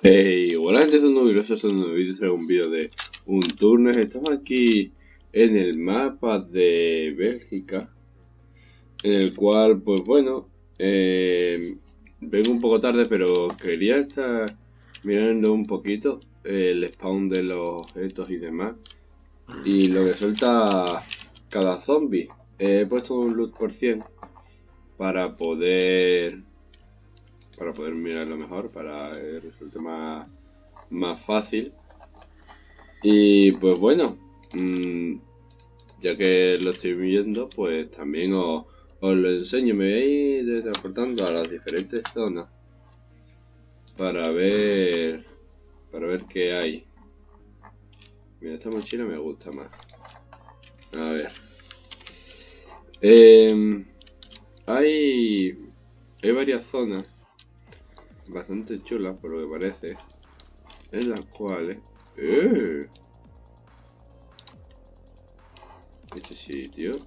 Hey, hola gente, soy a un nuevo vídeo, traigo un vídeo de un turno. Estamos aquí en el mapa de Bélgica, en el cual, pues bueno, eh, vengo un poco tarde, pero quería estar mirando un poquito el spawn de los objetos y demás, y lo que suelta cada zombie. He puesto un loot por 100 para poder para poder mirarlo mejor, para que resulte más, más fácil. Y pues bueno, mmm, ya que lo estoy viendo, pues también os, lo enseño. Me voy a ir transportando a las diferentes zonas para ver para ver qué hay. Mira, esta mochila me gusta más. A ver. Eh, hay, hay varias zonas bastante chulas, por lo que parece, en las cuales... ¡Eh! Este sitio...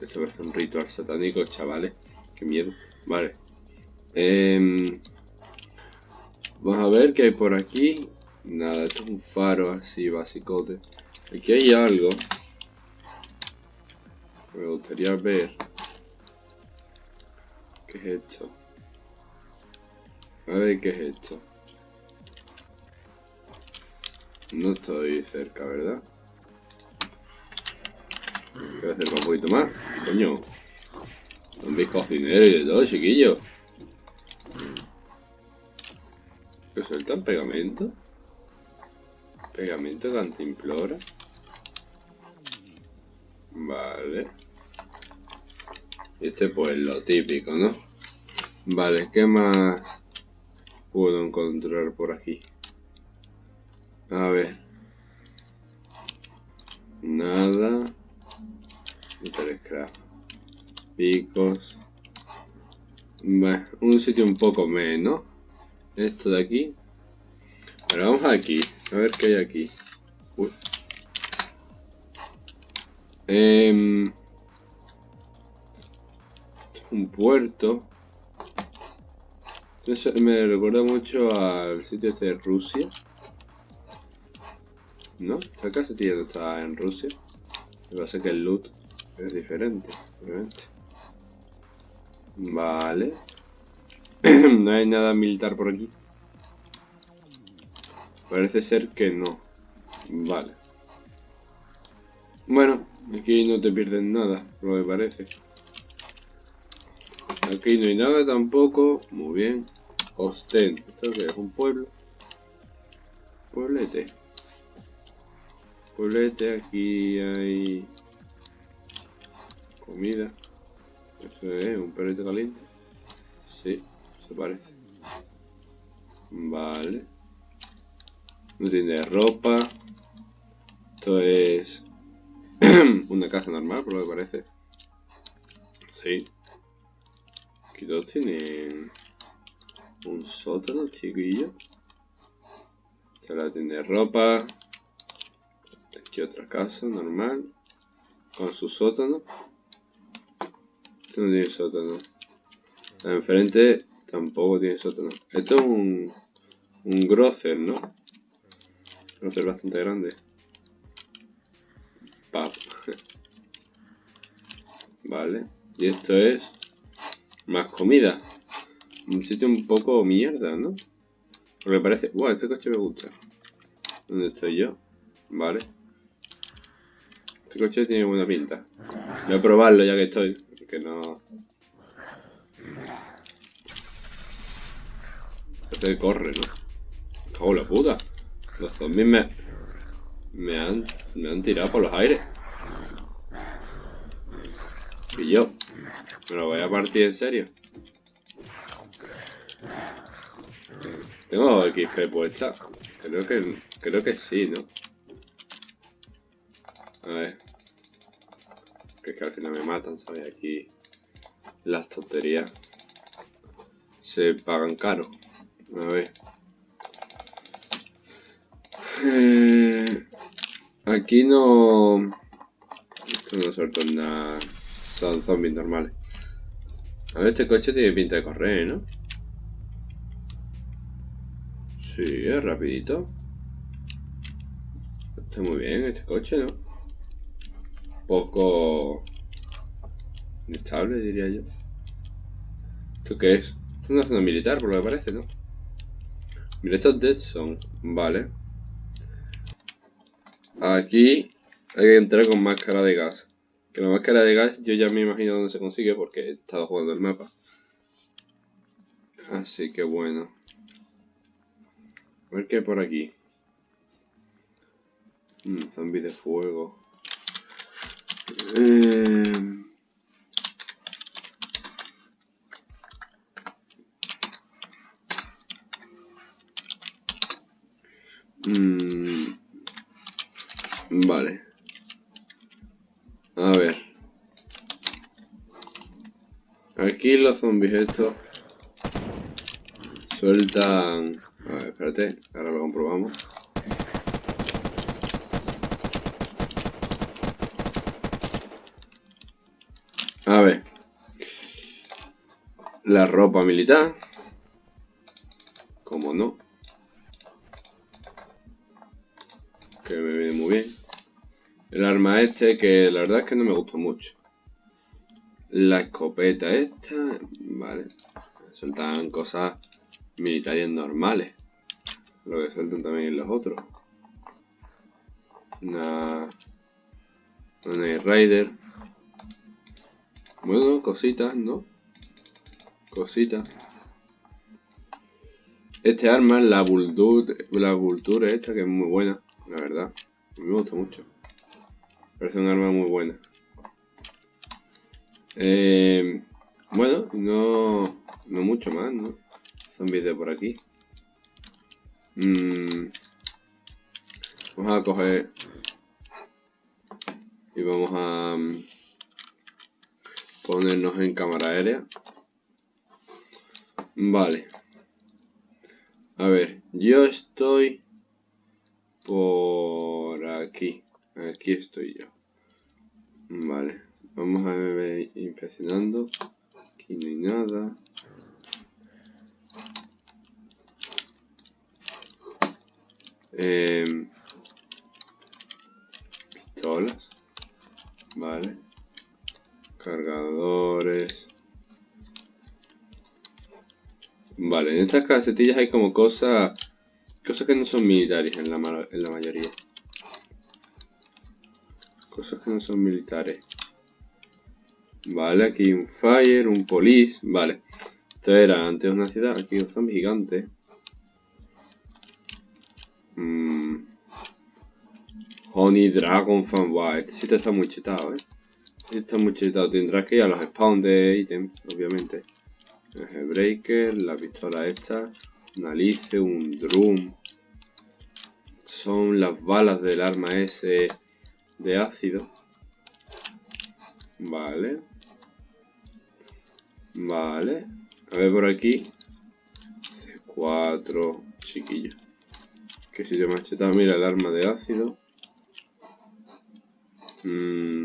Esto parece un ritual satánico, chavales. Qué miedo. Vale. Eh, vamos a ver qué hay por aquí. Nada, esto es un faro así basicote. Aquí hay algo. Me gustaría ver. ¿Qué es esto? A ver qué es esto. No estoy cerca, ¿verdad? Voy a hacer un poquito más. Coño. Zombies cocineros y de todo, chiquillo. ¿Que sueltan pegamento? Pegamento cantimplora. Vale. Este pues lo típico, ¿no? Vale, ¿qué más puedo encontrar por aquí? A ver. Nada. Scrap. Picos. Un sitio un poco menos. Esto de aquí. Pero vamos aquí. A ver qué hay aquí. Uy. Eh, un puerto. me recuerda mucho al sitio este de Rusia. ¿No? Esta casa no está en Rusia. Lo que pasa es que el loot es diferente, obviamente. Vale. no hay nada militar por aquí. Parece ser que no. Vale. Bueno, aquí no te pierdes nada, lo que parece. Aquí no hay nada tampoco. Muy bien. Osten. ¿Esto que es? ¿Un pueblo? Pueblete. Pueblete. Aquí hay... Comida. Eso es un perrito caliente. Sí, se parece. Vale. No tiene ropa. Esto es una casa normal, por lo que parece. Sí. Aquí todos tienen un sótano, chiquillo. Esta la tiene ropa. Aquí otra casa normal. Con su sótano. Este no tiene sótano. Enfrente tampoco tiene sótano. Esto es un, un grocer, ¿no? Grocer bastante grande. Pap. vale. Y esto es más comida. Un sitio un poco mierda, ¿no? Porque parece... Buah, este coche me gusta. ¿Dónde estoy yo? Vale. Este coche tiene buena pinta. Voy a probarlo ya que estoy. Porque no... Que corre, ¿no? Cago la puta. Los zombies me... Me han... Me han tirado por los aires. Y yo... Me lo voy a partir en serio. Tengo XP puesta. Creo que creo que sí, ¿no? A ver. Que es que al final me matan, ¿sabes? Aquí las tonterías se pagan caro. A ver. Eh, aquí no... Esto no suelto nada. Son zombies normales. A ver, este coche tiene pinta de correr, ¿no? Sí, es rapidito. Está muy bien este coche, ¿no? Poco... Inestable, diría yo. ¿Esto qué es? Es una zona militar, por lo que parece, ¿no? Mira, estos Dead son... Vale. Aquí hay que entrar con máscara de gas. Que la máscara de gas yo ya me imagino dónde se consigue porque he estado jugando el mapa. Así que bueno. A ver qué hay por aquí. Mm, zombies de fuego. Eh... Mm, vale. A ver. Aquí los zombies estos sueltan... A ver, espérate, ahora lo comprobamos. A ver. La ropa militar. Como no. Que me viene muy bien. El arma este, que la verdad es que no me gustó mucho. La escopeta esta. Vale. Sueltan cosas militares normales. Lo que sueltan también los otros. Una... Una Rider. Bueno, cositas, ¿no? Cositas. Este arma, la Vulture, la Vulture esta, que es muy buena, la verdad. Me gusta mucho. Parece un arma muy buena. Eh, bueno, no, no mucho más, ¿no? Zombies de por aquí. Mm, vamos a coger y vamos a mm, ponernos en cámara aérea. Vale. A ver, yo estoy por aquí. Aquí estoy yo. Vale. Vamos a ver impresionando. Aquí no hay nada. Eh, pistolas. Vale. Cargadores. Vale, en estas casetillas hay como cosas... Cosas que no son militares en la, en la mayoría. Cosas que no son militares. Vale, aquí un fire, un police. Vale. Esto era antes una ciudad. Aquí un zombie gigante. Mm. Honey Dragon Fan. Wow, este sitio está muy chetado, eh. Este está muy chetado. Tendrás que ir a los spawn de ítems, obviamente. El breaker, la pistola esta. Una lice, un drum. Son las balas del arma ese de ácido. Vale. Vale. A ver por aquí. C4, chiquillo. Que si te machetado, mira el arma de ácido. Mm,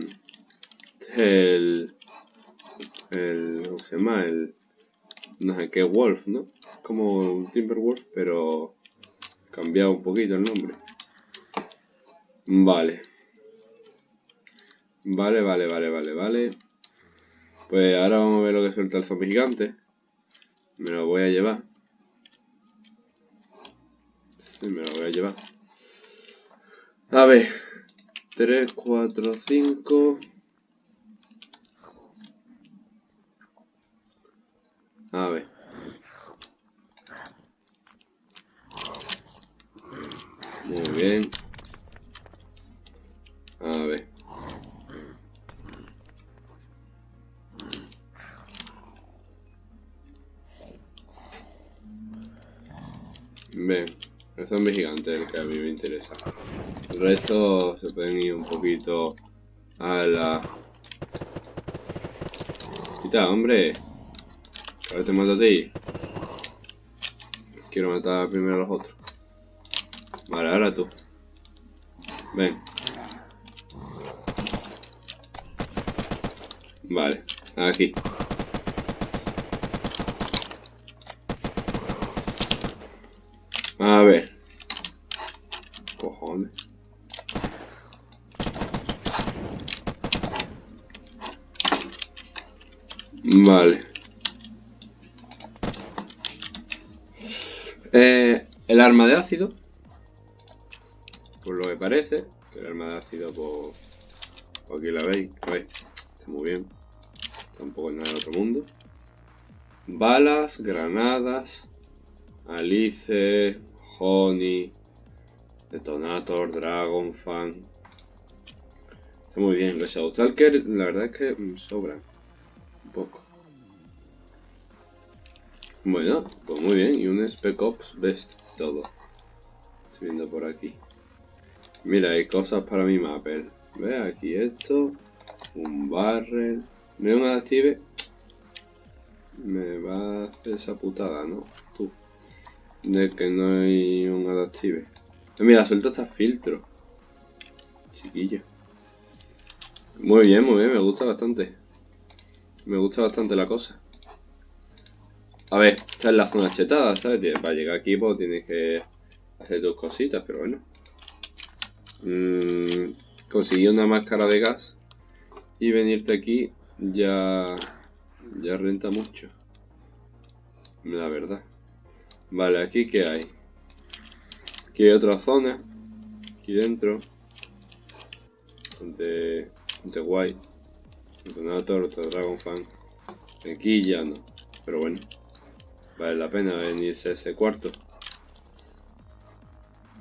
el, el. ¿Cómo se llama? El. No sé qué, Wolf, ¿no? Como un Timberwolf, pero. Cambiado un poquito el nombre. Vale. Vale, vale, vale, vale, vale. Pues ahora vamos a ver lo que suelta el zombie gigante. Me lo voy a llevar. Sí, me lo voy a llevar. A ver. 3, 4, 5. A ver. El resto se pueden ir un poquito a la... Quita, hombre. Ahora te mato a ti. Quiero matar primero a los otros. Vale, ahora tú. Ven. Vale, aquí. Ácido, por, aquí la veis. A está muy bien. Tampoco es nada de otro mundo. Balas, granadas, Alice, Honey, Detonator, Dragon Fan. Está muy bien. Los Shadowstalker, la verdad es que sobran un poco. Bueno, pues muy bien. Y un Spec Ops Best todo. Estoy viendo por aquí. Mira, hay cosas para mi mapper. Ve aquí esto. Un barrel. ¿Me un adactive? Me va a hacer esa putada, ¿no? Tú. De que no hay un adactive. Eh, mira, suelto hasta filtro. Chiquillo. Muy bien, muy bien, me gusta bastante. Me gusta bastante la cosa. A ver, esta es la zona chetada, ¿sabes? Para llegar aquí pues tienes que hacer tus cositas, pero bueno. Mm, conseguí una máscara de gas y venirte aquí ya ya renta mucho. La verdad. Vale, aquí que hay. Aquí hay otra zona. Aquí dentro. Bastante, bastante guay. Detonator, Dragon Fan. Aquí ya no. Pero bueno. Vale la pena venirse a ese cuarto.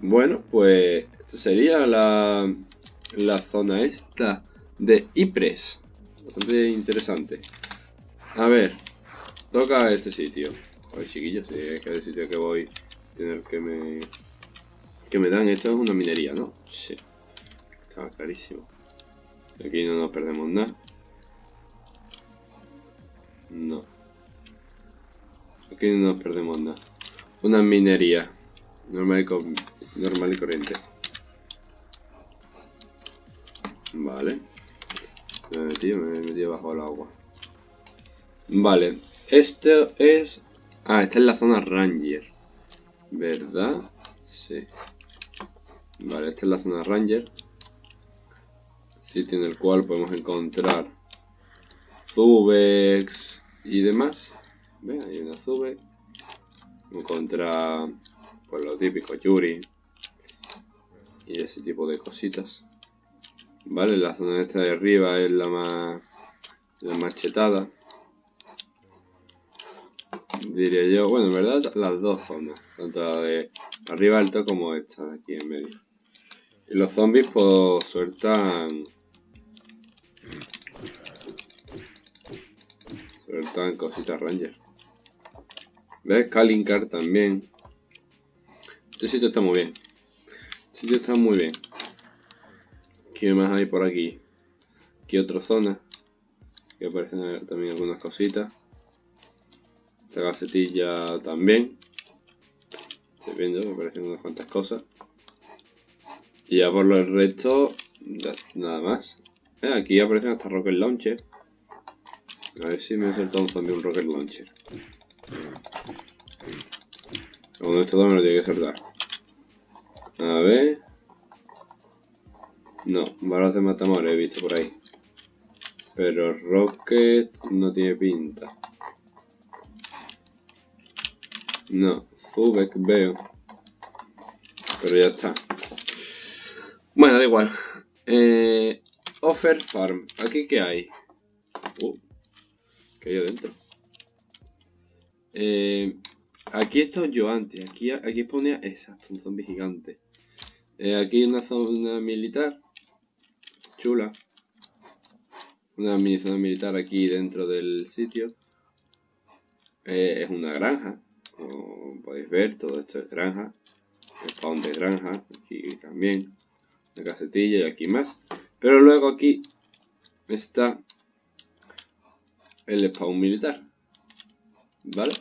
Bueno, pues esto sería la, la zona esta de Ypres. Bastante interesante. A ver, toca este sitio. Ay, chiquillos, si es que el sitio que voy tener que me que me dan. Esto es una minería, ¿no? Sí. Estaba clarísimo. Aquí no nos perdemos nada. No. Aquí no nos perdemos nada. Una minería. Normal y, normal y corriente. Vale. Me he metido, me he metido bajo el agua. Vale. Esto es... Ah, esta es la zona Ranger. ¿Verdad? Sí. Vale, esta es la zona Ranger. Sitio en el cual podemos encontrar Zubex y demás. Ve, hay una Zube. Encontrar, pues lo típico, Yuri. Y ese tipo de cositas. Vale, la zona esta de arriba es la más, la más chetada. Diría yo, bueno, en verdad las dos zonas, tanto la de arriba alto como esta de aquí en medio. Y los zombies pues sueltan... Sueltan cositas ranger. ¿Ves? Kalinkar también. Este sitio está muy bien. Sitio está muy bien. ¿Qué más hay por aquí? Aquí otra zona. Que aparecen también algunas cositas. Esta gacetilla también. Estoy viendo, aparecen unas cuantas cosas. Y ya por lo resto, nada más. Eh, aquí aparecen hasta Rocket Launcher. A ver si me ha soltado un zombie un Rocket Launcher. Uno de estos dos me lo tiene que soltar. A ver. No, balas de matamores he visto por ahí. Pero Rocket no tiene pinta. No, Zubek veo. Pero ya está. Bueno, da igual. Eh, offer Farm. ¿Aquí qué hay? Uh, ¿qué hay adentro? Eh, aquí estoy yo antes. Aquí, aquí ponía... Exacto, un zombie gigante. Eh, aquí una zona militar. Chula. Una mini zona militar aquí dentro del sitio. Eh, es una granja. Como podéis ver, todo esto es granja. Spawn de granja. Aquí también la casetilla y aquí más. Pero luego aquí está el spawn militar. ¿Vale?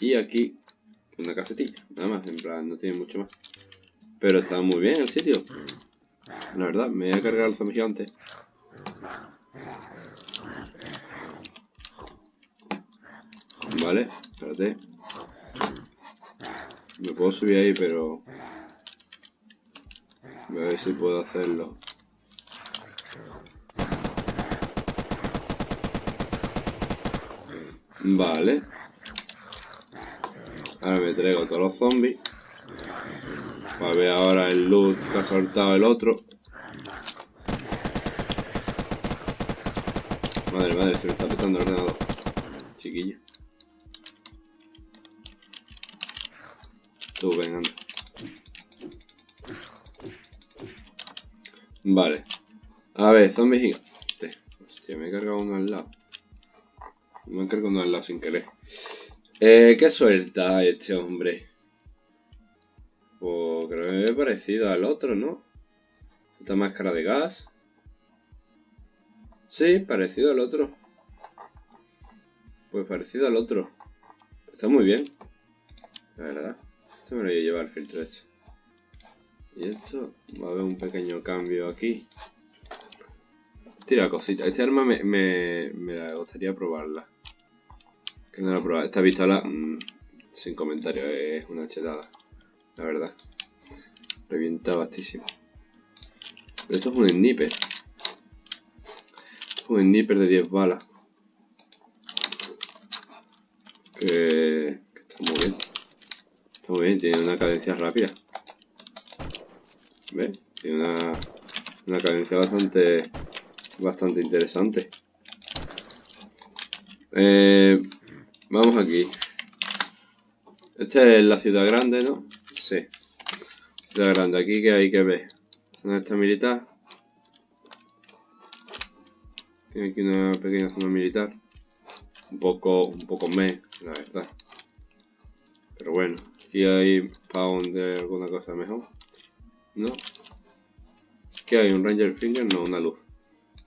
Y aquí una casetilla. Nada más, en plan, no tiene mucho más. Pero está muy bien el sitio. La verdad, me voy a cargar el zombie gigante. Vale, espérate. Me puedo subir ahí, pero... Voy a ver si puedo hacerlo. Vale. Ahora me traigo todos los zombies. Para ver ahora el loot que ha soltado el otro. Madre, madre, se me está petando el ordenador. Chiquillo. Tú, ven, anda. Vale. A ver, zombies gigantes. Hostia, me he cargado uno al lado. Me he cargado uno al lado sin querer. Eh, ¿qué suelta este hombre? Pues creo que es parecido al otro, ¿no? Esta máscara de gas. Sí, parecido al otro. Pues parecido al otro. Está muy bien. La verdad. Esto me lo voy a llevar el filtro hecho. Y esto va a haber un pequeño cambio aquí. Tira cosita. Este arma me, me, me gustaría probarla. Que no la he probado. Esta pistola, mmm, sin comentario, es una chetada. La verdad. Revienta bastísimo. Pero esto es un sniper. Un sniper de 10 balas. Que, que está muy bien. Está muy bien, tiene una cadencia rápida. ¿Ves? Tiene una, una cadencia bastante bastante interesante. Eh, vamos aquí. Esta es la ciudad grande, ¿no? Sí. Ciudad grande. Aquí que hay que ver. Zona esta militar. Tiene aquí una pequeña zona militar. Un poco, un poco me, la verdad. Pero bueno, aquí hay para de alguna cosa mejor. ¿No? ¿Qué hay? ¿Un Ranger Finger? No, una luz.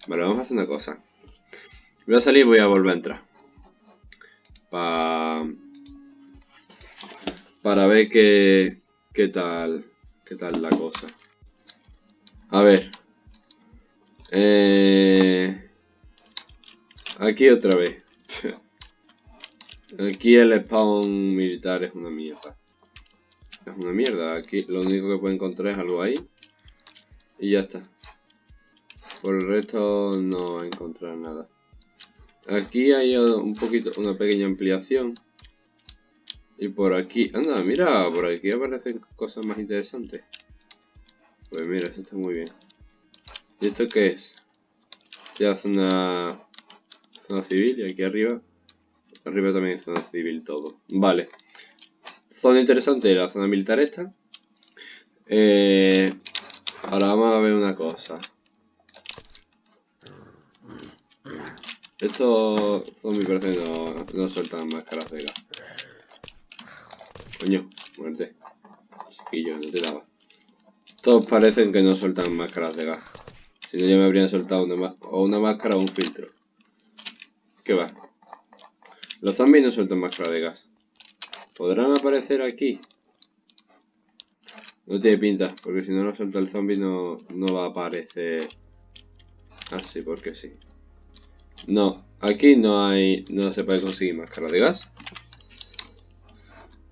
Vale, vamos a hacer una cosa. Voy a salir y voy a volver a entrar. Pa... Para ver qué, qué tal qué tal la cosa. A ver. Eh... Aquí otra vez. Aquí el spawn militar es una mierda. Es una mierda. Aquí lo único que puedo encontrar es algo ahí. Y ya está. Por el resto no encontrar nada. Aquí hay un poquito, una pequeña ampliación. Y por aquí, anda, mira, por aquí aparecen cosas más interesantes. Pues mira, esto está muy bien. ¿Y esto qué es? Ya zona, zona civil y aquí arriba, arriba también es zona civil todo. Vale. Zona interesante, la zona militar esta. Eh, ahora vamos a ver una cosa. Estos zombies parece no, no sueltan máscaras de gas. Coño, muerte. Chiquillo, no te daba. Todos parecen que no sueltan máscaras de gas. Si no ya me habrían soltado una, o una máscara o un filtro. ¿Qué va? Los zombies no sueltan máscara de gas. ¿Podrán aparecer aquí? No tiene pinta, porque si no lo suelta el zombie no, no va a aparecer así, porque sí. No, aquí no hay. No se puede conseguir máscara de gas.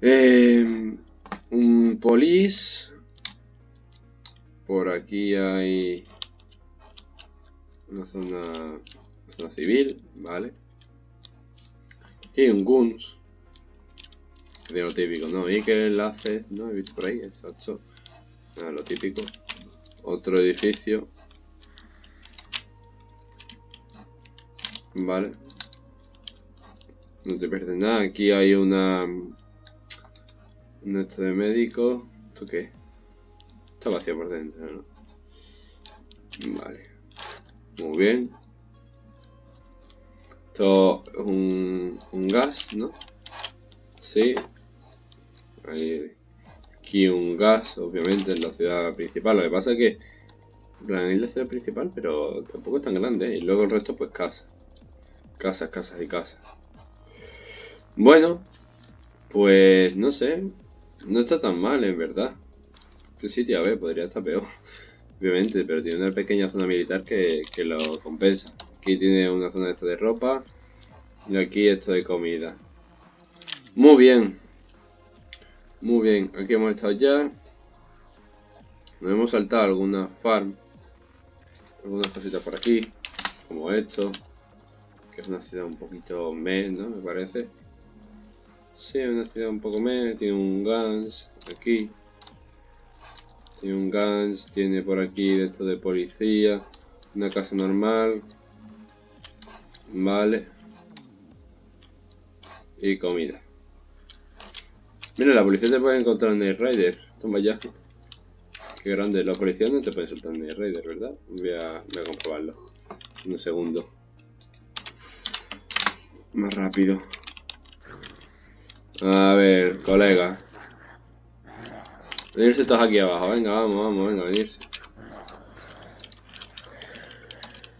Eh, un polis. Por aquí hay una zona, una zona civil, vale. Aquí hay un guns. De lo típico, ¿no? Y que enlaces, ¿no? He visto por ahí, exacto. Nada, lo típico. Otro edificio. Vale. No te pierdes nada. Aquí hay una... Un esto de médico. ¿Esto qué? Está vacío por dentro, ¿no? Vale. Muy bien. Esto es un, un gas, ¿no? Sí. Aquí un gas, obviamente, en la ciudad principal. Lo que pasa es que... Es la ciudad principal, pero tampoco es tan grande. ¿eh? Y luego el resto, pues, casa. Casas, casas y casas. Bueno, pues no sé. No está tan mal, en verdad. Este sitio, a ver, podría estar peor. Obviamente, pero tiene una pequeña zona militar que, que lo compensa. Aquí tiene una zona esto de ropa. Y aquí esto de comida. Muy bien. Muy bien, aquí hemos estado ya. Nos hemos saltado alguna farm. Algunas cositas por aquí. Como esto. Que es una ciudad un poquito menos, Me parece. Sí, una ciudad un poco menos. Tiene un Guns aquí. Tiene un Guns. Tiene por aquí de esto de policía. Una casa normal. Vale. Y comida. Mira, la policía te puede encontrar en el Rider. Toma ya. Qué grande. La policía no te puede soltar en el Rider, ¿verdad? Voy a, voy a comprobarlo. Un segundo. Más rápido. A ver, colega. Venirse todos aquí abajo. Venga, vamos, vamos, venga, venirse.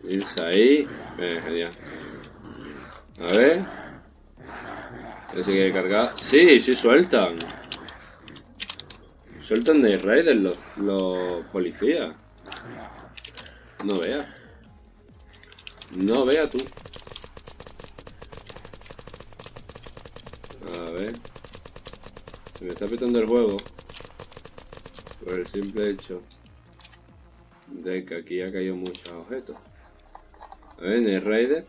Venirse ahí. Venga, genial. A ver. ¿Se quiere cargar? Sí, sí sueltan. Sueltan de Raiders los, los policías. No vea. No vea tú. A ver. Se me está petando el juego. Por el simple hecho de que aquí ha caído muchos objetos. A ver, en el Raider.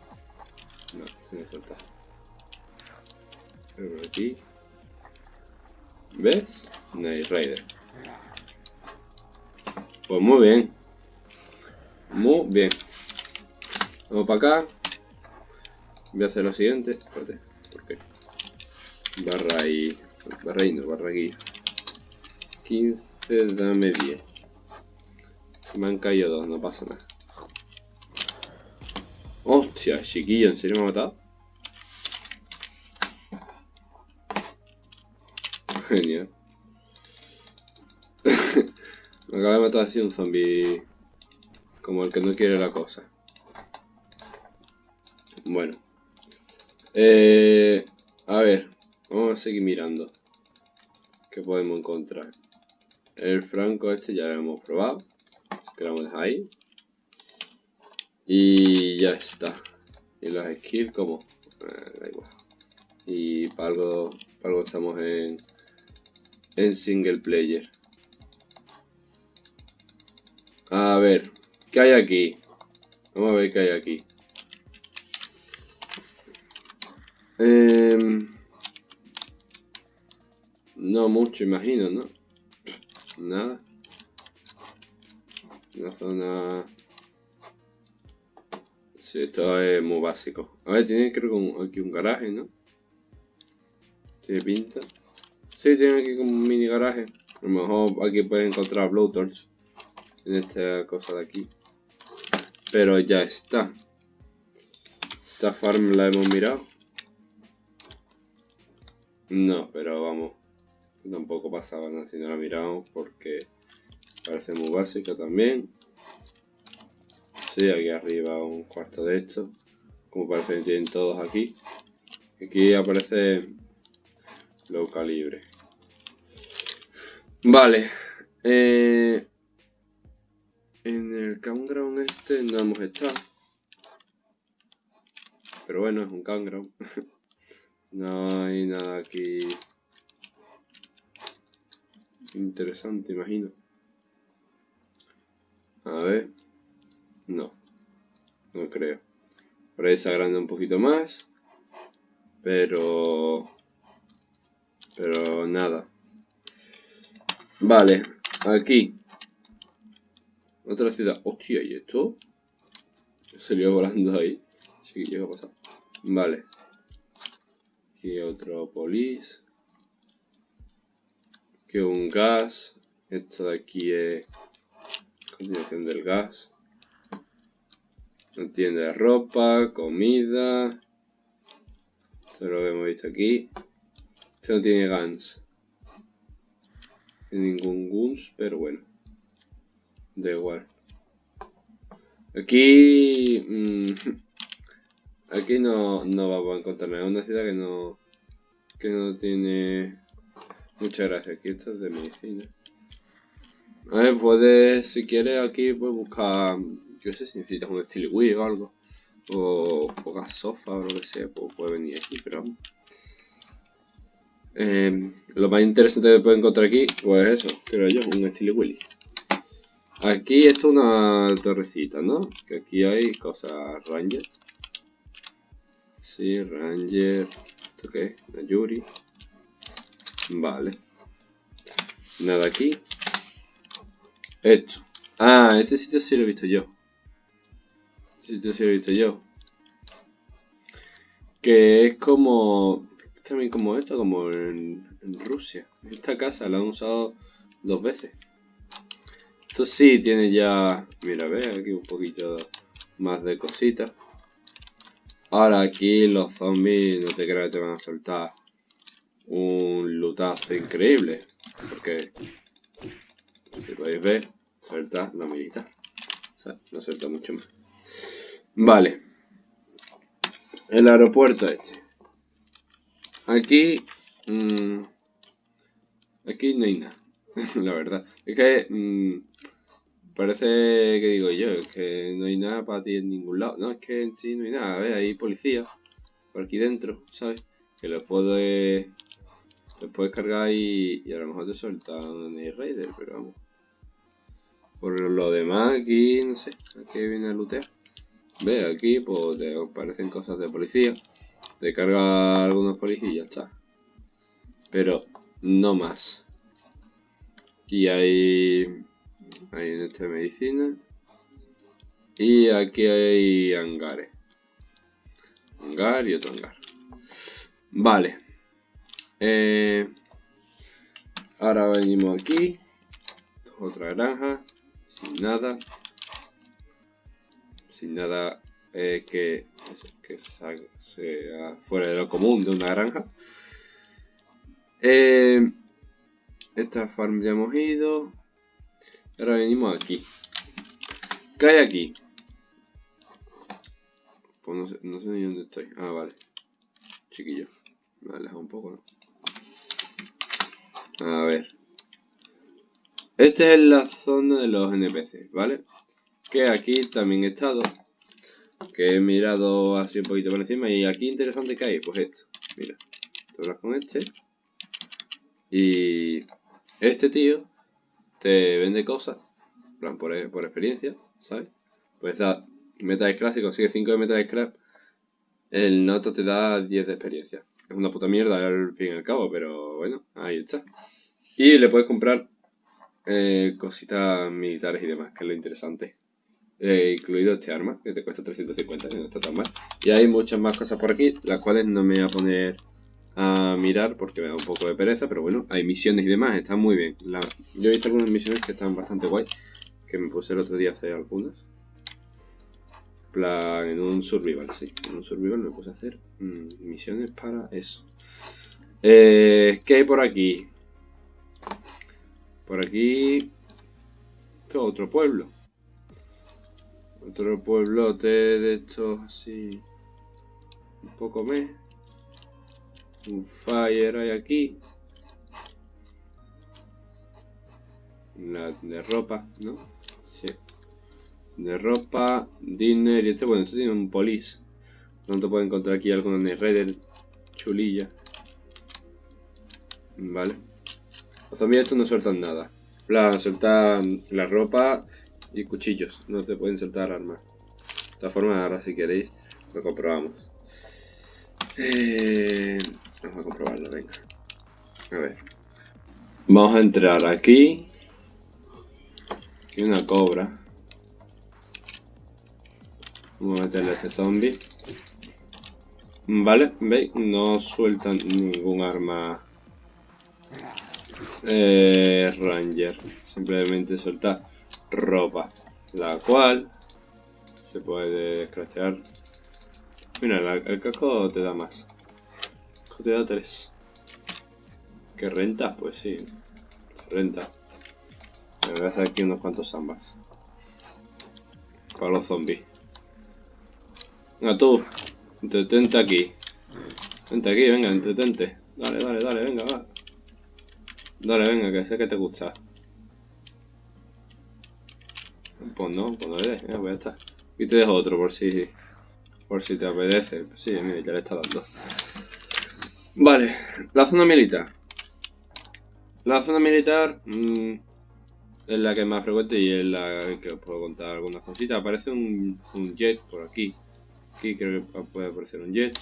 No, se me suelta por aquí. ¿Ves? Night Rider. Pues muy bien. Muy bien. Vamos para acá. Voy a hacer lo siguiente. Espérate. ¿Por qué? Barra y... Barra y no, barra aquí. 15, dame 10. Me han caído dos, no pasa nada. Hostia, chiquillo, ¿en serio me ha matado? Genial. Me acaba de matar así un zombie. Como el que no quiere la cosa. Bueno. Eh, a ver. Vamos a seguir mirando. ¿Qué podemos encontrar? El franco este ya lo hemos probado. que ahí. Y ya está. Y los skills como... Eh, da igual. Y para algo, para algo estamos en en single player. A ver, ¿qué hay aquí? Vamos a ver qué hay aquí. Em, no mucho, imagino, ¿no? Nada. Una zona... Sí, esto es muy básico. A ver, tiene creo que aquí un garaje, ¿no? Tiene pinta. Sí, tiene aquí como un mini garaje. A lo mejor aquí puedes encontrar blowtorch en esta cosa de aquí. Pero ya está. Esta farm la hemos mirado. No, pero vamos. Tampoco pasaba nada si no la miramos porque parece muy básica también. Sí, aquí arriba un cuarto de esto. Como parece que tienen todos aquí. Aquí aparece low calibre. Vale. Eh, en el campground este no hemos estado. Pero bueno, es un campground. no hay nada aquí interesante, imagino. A ver. No. No creo. Por ahí se agranda un poquito más. Pero... Pero nada. Vale, aquí. Otra ciudad. Hostia, ¿y esto? Salió volando ahí. Sí, llega a pasar. Vale. Aquí otro polis. Aquí un gas. Esto de aquí es continuación del gas. Una tienda de ropa, comida. Esto lo hemos visto aquí. Esto no tiene guns ningún guns, pero bueno. Da igual. Aquí... Mm, aquí no, no vamos a encontrar nada. Es una ciudad que no... Que no tiene... Mucha gracia. Aquí esto es de medicina. A ver, puedes, si quieres aquí, puedes buscar... Yo sé si necesitas un estilo Wii o algo. O, o sofá o lo que sea, pues puedes venir aquí, pero... Eh, lo más interesante que puedo encontrar aquí, pues eso, creo yo, un estilo Willy. Aquí esto es una torrecita, ¿no? Que aquí hay cosas Ranger. Sí, Ranger. ¿Esto qué es? Vale. Nada aquí. Esto. Ah, este sitio sí lo he visto yo. Este sitio sí lo he visto yo. Que es como... También como esto, como en, en Rusia. Esta casa la han usado dos veces. Esto sí tiene ya... Mira, ve aquí un poquito más de cositas. Ahora aquí los zombies no te creas que te van a soltar un lutazo increíble. Porque, si podéis ver, suelta la militar. O sea, no suelta mucho más. Vale. El aeropuerto este. Aquí... Mmm, aquí no hay nada. la verdad. Es que... Mmm, parece que digo yo, es que no hay nada para ti en ningún lado. No, es que en sí no hay nada. A ver, hay policía por aquí dentro, ¿sabes? Que los puedes, los puedes cargar y, y a lo mejor te sueltan el Raider, pero vamos. Por lo demás, aquí, no sé, aquí viene a lootear. Ve, aquí pues te aparecen cosas de policía. Te carga algunos policías y ya está. Pero no más. Aquí hay hay en esta medicina. Y aquí hay hangares. Hangar y otro hangar. Vale. Eh, ahora venimos aquí. Otra granja. Sin nada. Sin nada eh, que, que sea fuera de lo común de una granja. Eh, esta farm ya hemos ido. Ahora venimos aquí. ¿Qué hay aquí? Pues no sé, ni dónde estoy. Ah, vale. Chiquillo. Me he alejado un poco, ¿no? A ver. Esta es la zona de los NPC, ¿vale? Que aquí también he estado. Que he mirado así un poquito por encima. Y aquí interesante que hay, pues esto. Mira. Te hablas con este. Y este tío te vende cosas, plan por, por experiencia, ¿sabes? Pues da meta de scrap, si consigues 5 de meta de scrap, el noto te da 10 de experiencia. Es una puta mierda al fin y al cabo, pero bueno, ahí está. Y le puedes comprar eh, cositas militares y demás, que es lo interesante. Eh, incluido este arma, que te cuesta 350, que no está tan mal. Y hay muchas más cosas por aquí, las cuales no me voy a poner a mirar porque me da un poco de pereza, pero bueno, hay misiones y demás, están muy bien. yo he visto algunas misiones que están bastante guay, que me puse el otro día a hacer algunas. Plan, en un survival, sí, en un survival me puse a hacer mm, misiones para eso. Eh, ¿Qué hay por aquí? Por aquí... Esto otro pueblo. Otro pueblote de estos así... Un poco me un fire hay aquí. La de ropa, ¿no? De ropa, dinner y este, bueno, esto tiene un police. Por tanto puedo encontrar aquí el Raider chulilla. Vale. Los zombies estos no sueltan nada. Plan, sueltan la ropa y cuchillos. No te pueden soltar armas. De todas formas, ahora si queréis, lo comprobamos. Eh, Vamos a comprobarlo, venga. A ver. Vamos a entrar aquí. Aquí una cobra. Vamos a meterle a este zombie. Vale, veis, no sueltan ningún arma eh, Ranger. Simplemente suelta ropa. La cual se puede escrachear. Mira, el casco te da más te da 3. ¿Qué renta? Pues sí. Renta. Me voy a hacer aquí unos cuantos zambas. Para los zombies. Venga tú. Entretente aquí. Vente aquí, venga, entretente. Dale, dale, dale, venga, va. Dale, venga, que sé que te gusta. Pues no, pues no le des, pues ya está. Y te dejo otro por si por si te apetece. Sí, mira, ya le está dando. Vale, la zona militar. La zona militar mmm, es la que es más frecuente y es la que os puedo contar algunas cositas. Aparece un, un jet por aquí. Aquí creo que puede aparecer un jet.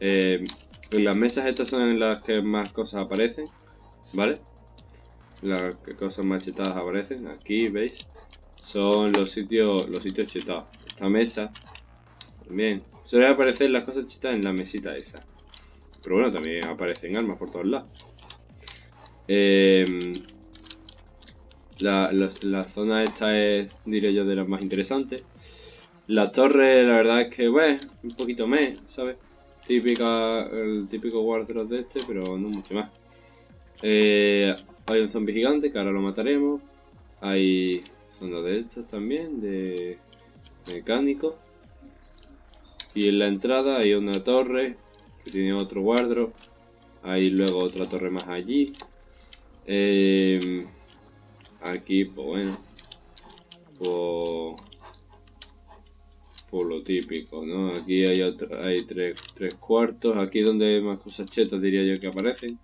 Eh, las mesas estas son las que más cosas aparecen, ¿vale? Las cosas más chetadas aparecen. Aquí, ¿veis? Son los sitios los sitios chetados. Esta mesa, también. Suele aparecer las cosas chetadas en la mesita esa. Pero bueno, también aparecen armas por todos lados. Eh, la, la, zona esta es, diré yo, de las más interesantes. La torre, la verdad es que, bueno, un poquito mes, ¿sabes? Típica, el típico wardrobe de este, pero no mucho más. Eh, hay un zombie gigante que ahora lo mataremos. Hay zona de estos también, de mecánico. Y en la entrada hay una torre que tiene otro wardrobe. Hay luego otra torre más allí. Eh, aquí, pues bueno. Pues por lo típico, ¿no? Aquí hay otro, hay tres, tres cuartos, aquí donde más cosas chetas diría yo que aparecen,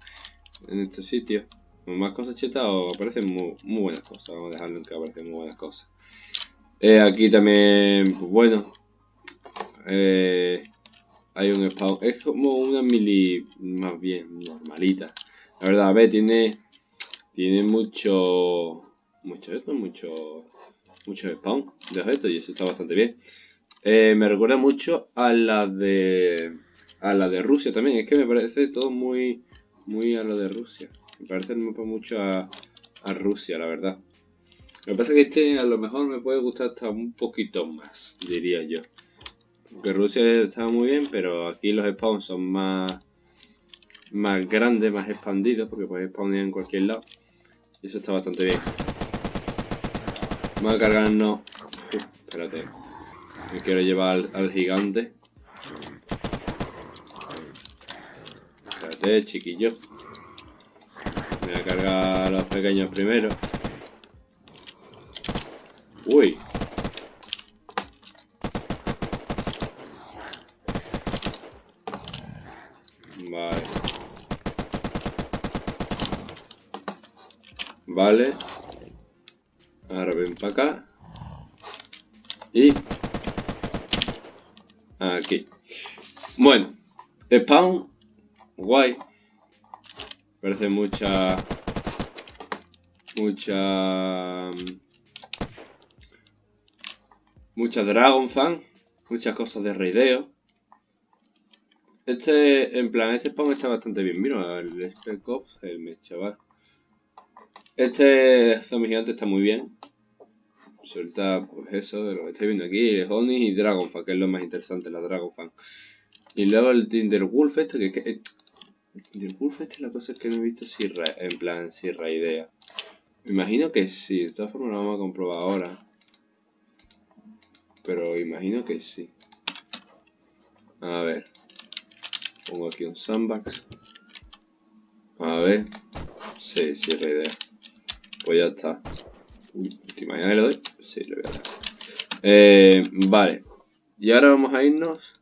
en este sitio. Más cosas chetas o aparecen muy, buenas cosas, vamos a dejarlo en que aparecen muy buenas cosas. Eh, aquí también, pues bueno, eh, hay un spawn, es como una mili más bien normalita. La verdad, a ver, tiene, tiene mucho, mucho esto, mucho, mucho spawn de objetos y eso está bastante bien. Eh, me recuerda mucho a la de a la de Rusia también. Es que me parece todo muy muy a lo de Rusia. Me parece mucho a, a Rusia, la verdad. Lo que pasa es que este a lo mejor me puede gustar hasta un poquito más, diría yo. Porque Rusia está muy bien, pero aquí los spawns son más más grandes, más expandidos, porque puedes spawnear en cualquier lado. Y eso está bastante bien. Vamos a cargarnos... espérate. Me quiero llevar al, gigante. Espérate, chiquillo. Voy a cargar a los pequeños primero. Uy. Vale. Vale. Ahora ven para acá. Y Aquí. Bueno, spawn, guay. Parece mucha... Mucha... Mucha Dragon Fan. Muchas cosas de raideo. Este, en plan, este spawn está bastante bien. Mira, el Spec Ops, el chaval. Este zombie gigante está muy bien suelta pues eso de lo que estáis viendo aquí, Honey y Dragonfan, que es lo más interesante, la Dragonfan. Y luego el Tinderwolf este, que, que Tinderwolf este la cosa que no he visto si en plan si idea. Me imagino que sí, de todas formas lo vamos a comprobar ahora. Pero imagino que sí. A ver. Pongo aquí un sandbox. A ver. Sí, sí, idea. Pues ya está. ¿Te imaginas que le doy? Sí, le voy a dar. Eh, vale. Y ahora vamos a irnos.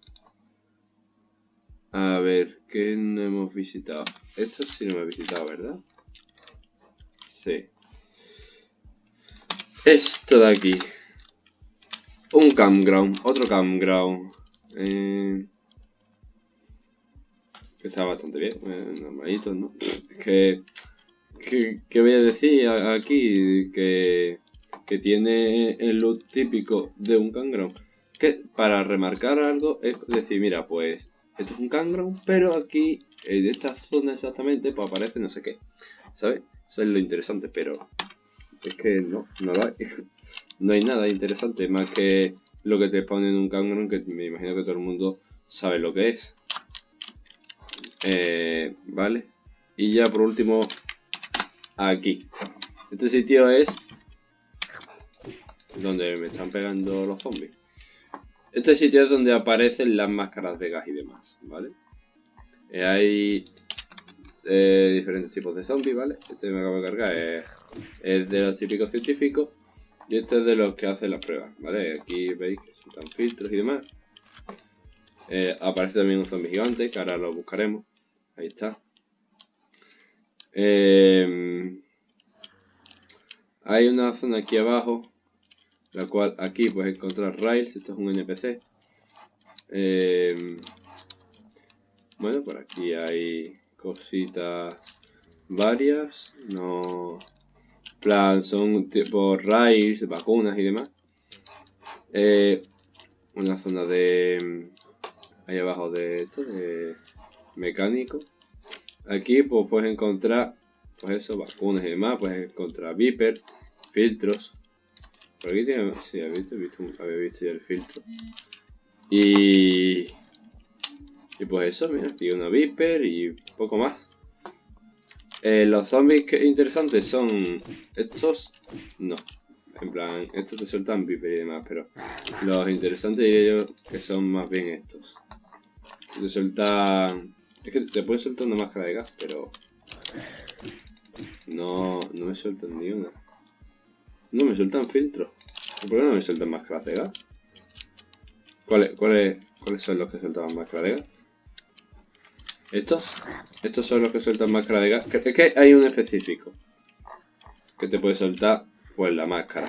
A ver, ¿qué no hemos visitado? Esto sí no me he visitado, ¿verdad? Sí. Esto de aquí. Un campground, otro campground. Eh, está bastante bien, eh, normalito, ¿no? Es que ¿Qué, voy a decir aquí? Que, que tiene el look típico de un cangrón. Que para remarcar algo es decir, mira, pues esto es un cangrón, pero aquí, en esta zona exactamente, pues aparece no sé qué. ¿Sabes? Eso es lo interesante, pero es que no, no lo hay. no hay nada interesante más que lo que te pone en un cangrón, que me imagino que todo el mundo sabe lo que es. Eh, vale. Y ya por último, aquí. Este sitio es donde me están pegando los zombies. Este sitio es donde aparecen las máscaras de gas y demás, ¿vale? Eh, hay eh, diferentes tipos de zombies, ¿vale? Este me acabo de cargar es, de los típicos científicos y este es de los que hacen las pruebas, ¿vale? Aquí veis que son filtros y demás. Eh, aparece también un zombie gigante, que ahora lo buscaremos. Ahí está. Em, hay una zona aquí abajo, la cual aquí puedes encontrar rails, esto es un NPC. Em, bueno, por aquí hay cositas varias, no... plan, son tipo rails, vacunas y demás. Eh, una zona de... ahí abajo de esto, de mecánico. Aquí pues puedes encontrar, pues eso, vacunas y demás, puedes encontrar Viper, filtros. Por aquí tiene, sí, visto, visto, había visto ya el filtro. Y... Y pues eso, mira, aquí una Viper y poco más. Eh, los zombies que interesantes son estos, no. En plan, estos te sueltan Viper y demás, pero los interesantes diría yo que son más bien estos. Te sueltan... Es que te pueden soltar una máscara de gas, pero... No, no me sueltan ni una. No, me sueltan filtros. ¿Por qué no me sueltan máscaras de gas? ¿Cuáles, cuáles, cuáles son los que sueltan máscara de gas? ¿Estos? Estos son los que sueltan máscara de gas. Es que hay un específico. Que te puede soltar, pues, la máscara.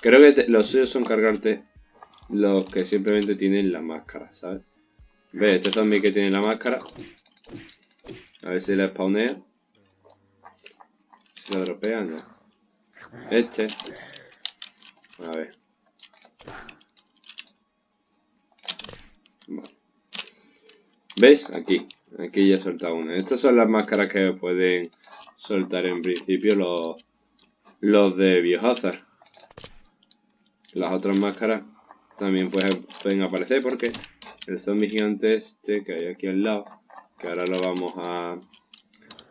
Creo que los suyos son cargarte los que simplemente tienen la máscara, ¿sabes? Ve, este zombie que tiene la máscara. A ver si la spawnea. Si la dropea, no. Este. A ver. ¿Veis? Aquí. Aquí ya he soltado una. Estas son las máscaras que pueden soltar en principio los, los de Biohazard. Las otras máscaras también pueden, pueden aparecer porque el zombie gigante este que hay aquí al lado, que ahora lo vamos a...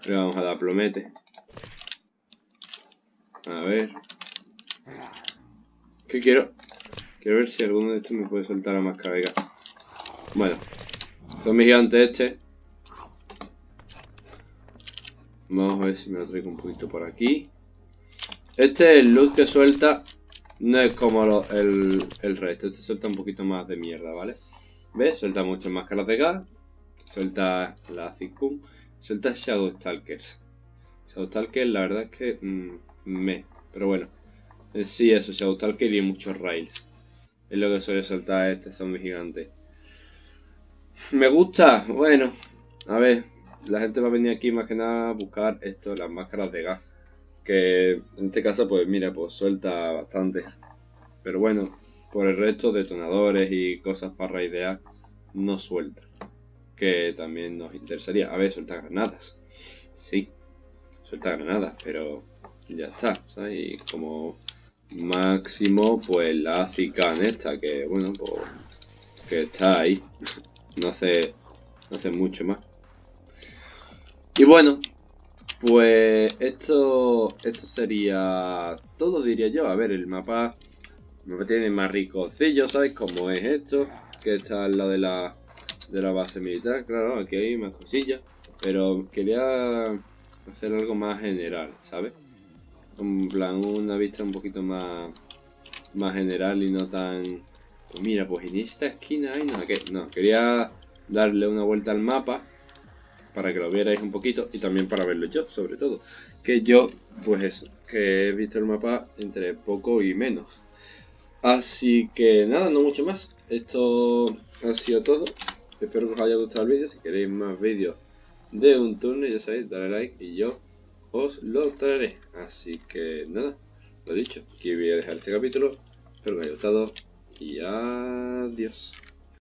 Le vamos a dar plomete. A ver. ¿Qué quiero? Quiero ver si alguno de estos me puede soltar la máscara gas. Bueno, Zombie gigante este. Vamos a ver si me lo traigo un poquito por aquí. Este, el loot que suelta, no es como el, el resto. Este suelta un poquito más de mierda, ¿vale? ¿Ves? Suelta muchas máscaras de gas. Suelta la Zikun. Suelta Shadow Stalkers. Shadow Stalkers, la verdad es que mm, me. Pero bueno. Eh, sí, eso, Shadow Stalker y muchos rails. Es lo que suele soltar este zombie gigante. Me gusta, bueno, a ver, la gente va a venir aquí más que nada a buscar esto, las máscaras de gas. Que en este caso, pues mira, pues suelta bastante. Pero bueno, por el resto, detonadores y cosas para raidear, no suelta. Que también nos interesaría. A ver, suelta granadas. Sí, suelta granadas, pero ya está. Y como máximo, pues la Cican esta, que bueno, pues que está ahí. No hace, no hace mucho más. Y bueno, pues esto, esto sería todo, diría yo. A ver, el mapa, mapa tiene más ricosillo, ¿sabes? Como es esto, que está al lado de la, de la base militar. Claro, aquí hay más cosillas. Pero quería hacer algo más general, ¿sabes? En plan, una vista un poquito más, más general y no tan pues mira, pues en esta esquina hay nada que... No, quería darle una vuelta al mapa para que lo vierais un poquito y también para verlo yo, sobre todo. Que yo, pues eso, que he visto el mapa entre poco y menos. Así que nada, no mucho más. Esto ha sido todo. Espero que os haya gustado el vídeo. Si queréis más vídeos de un turno, ya sabéis, dale like y yo os lo traeré. Así que nada, lo dicho, aquí voy a dejar este capítulo. Espero que os haya gustado y adiós.